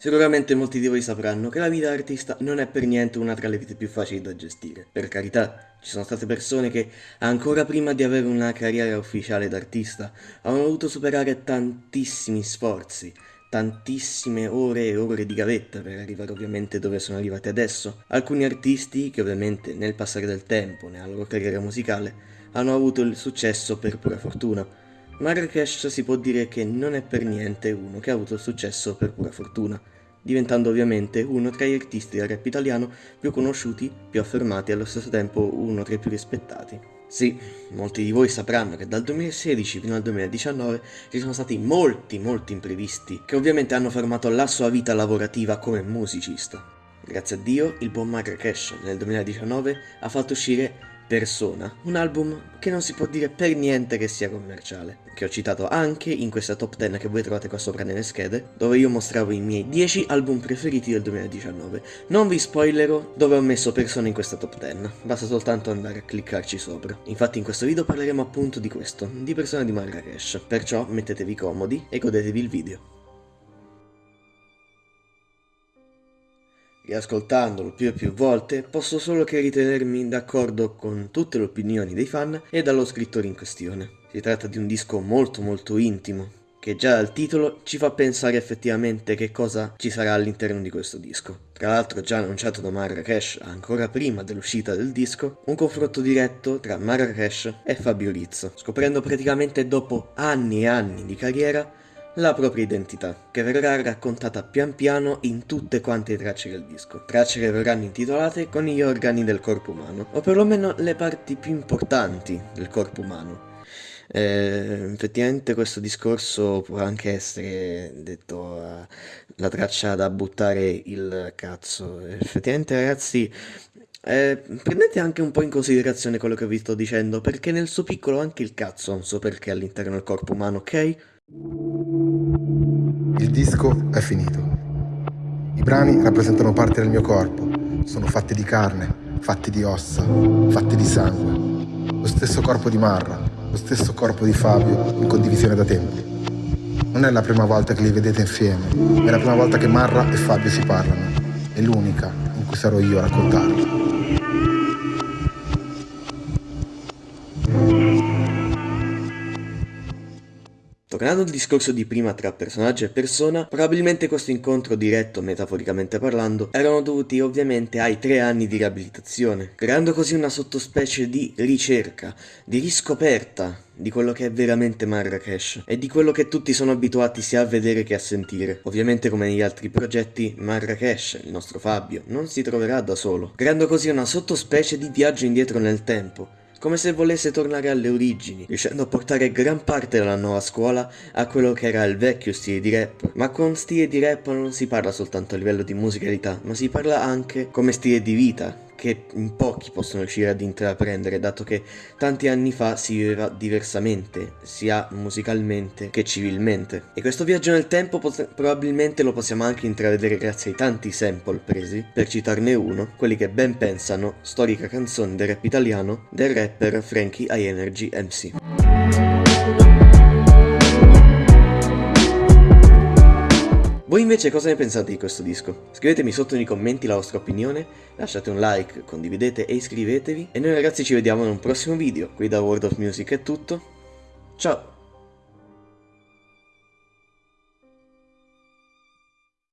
Sicuramente molti di voi sapranno che la vita d'artista non è per niente una tra le vite più facili da gestire. Per carità, ci sono state persone che, ancora prima di avere una carriera ufficiale d'artista, hanno dovuto superare tantissimi sforzi, tantissime ore e ore di gavetta per arrivare ovviamente dove sono arrivati adesso. Alcuni artisti che ovviamente nel passare del tempo, nella loro carriera musicale, hanno avuto il successo per pura fortuna Marrakesh si può dire che non è per niente uno che ha avuto successo per pura fortuna, diventando ovviamente uno tra gli artisti del rap italiano più conosciuti, più affermati e allo stesso tempo uno tra i più rispettati. Sì, molti di voi sapranno che dal 2016 fino al 2019 ci sono stati molti molti imprevisti che ovviamente hanno fermato la sua vita lavorativa come musicista. Grazie a Dio, il buon Marrakesh nel 2019 ha fatto uscire Persona, un album che non si può dire per niente che sia commerciale, che ho citato anche in questa top 10 che voi trovate qua sopra nelle schede, dove io mostravo i miei 10 album preferiti del 2019. Non vi spoilerò dove ho messo Persona in questa top 10, basta soltanto andare a cliccarci sopra. Infatti in questo video parleremo appunto di questo, di Persona di Marrakesh, perciò mettetevi comodi e godetevi il video. Riascoltandolo più e più volte, posso solo che ritenermi d'accordo con tutte le opinioni dei fan e dallo scrittore in questione. Si tratta di un disco molto molto intimo, che già dal titolo ci fa pensare effettivamente che cosa ci sarà all'interno di questo disco. Tra l'altro già annunciato da Marrakesh ancora prima dell'uscita del disco, un confronto diretto tra Marrakesh e Fabio Rizzo, scoprendo praticamente dopo anni e anni di carriera la propria identità, che verrà raccontata pian piano in tutte quante le tracce del disco. Tracce che verranno intitolate con gli organi del corpo umano, o perlomeno le parti più importanti del corpo umano. Eh, effettivamente questo discorso può anche essere detto uh, la traccia da buttare il cazzo. Effettivamente ragazzi eh, prendete anche un po' in considerazione quello che vi sto dicendo, perché nel suo piccolo anche il cazzo ha un suo perché all'interno del corpo umano, ok? Il disco è finito. I brani rappresentano parte del mio corpo, sono fatti di carne, fatti di ossa, fatti di sangue. Lo stesso corpo di Marra, lo stesso corpo di Fabio in condivisione da tempi. Non è la prima volta che li vedete insieme, è la prima volta che Marra e Fabio si parlano. È l'unica in cui sarò io a raccontarlo. Tornando al discorso di prima tra personaggio e persona, probabilmente questo incontro diretto, metaforicamente parlando, erano dovuti ovviamente ai tre anni di riabilitazione, creando così una sottospecie di ricerca, di riscoperta di quello che è veramente Marrakesh e di quello che tutti sono abituati sia a vedere che a sentire. Ovviamente come negli altri progetti, Marrakesh, il nostro Fabio, non si troverà da solo, creando così una sottospecie di viaggio indietro nel tempo, come se volesse tornare alle origini, riuscendo a portare gran parte della nuova scuola a quello che era il vecchio stile di rap. Ma con stile di rap non si parla soltanto a livello di musicalità, ma si parla anche come stile di vita, che in pochi possono riuscire ad intraprendere, dato che tanti anni fa si viveva diversamente, sia musicalmente che civilmente. E questo viaggio nel tempo probabilmente lo possiamo anche intravedere grazie ai tanti sample presi, per citarne uno, quelli che ben pensano, storica canzone del rap italiano, del rapper Frankie I Energy MC. Voi invece cosa ne pensate di questo disco? Scrivetemi sotto nei commenti la vostra opinione, lasciate un like, condividete e iscrivetevi e noi ragazzi ci vediamo in un prossimo video. Qui da World of Music è tutto, ciao!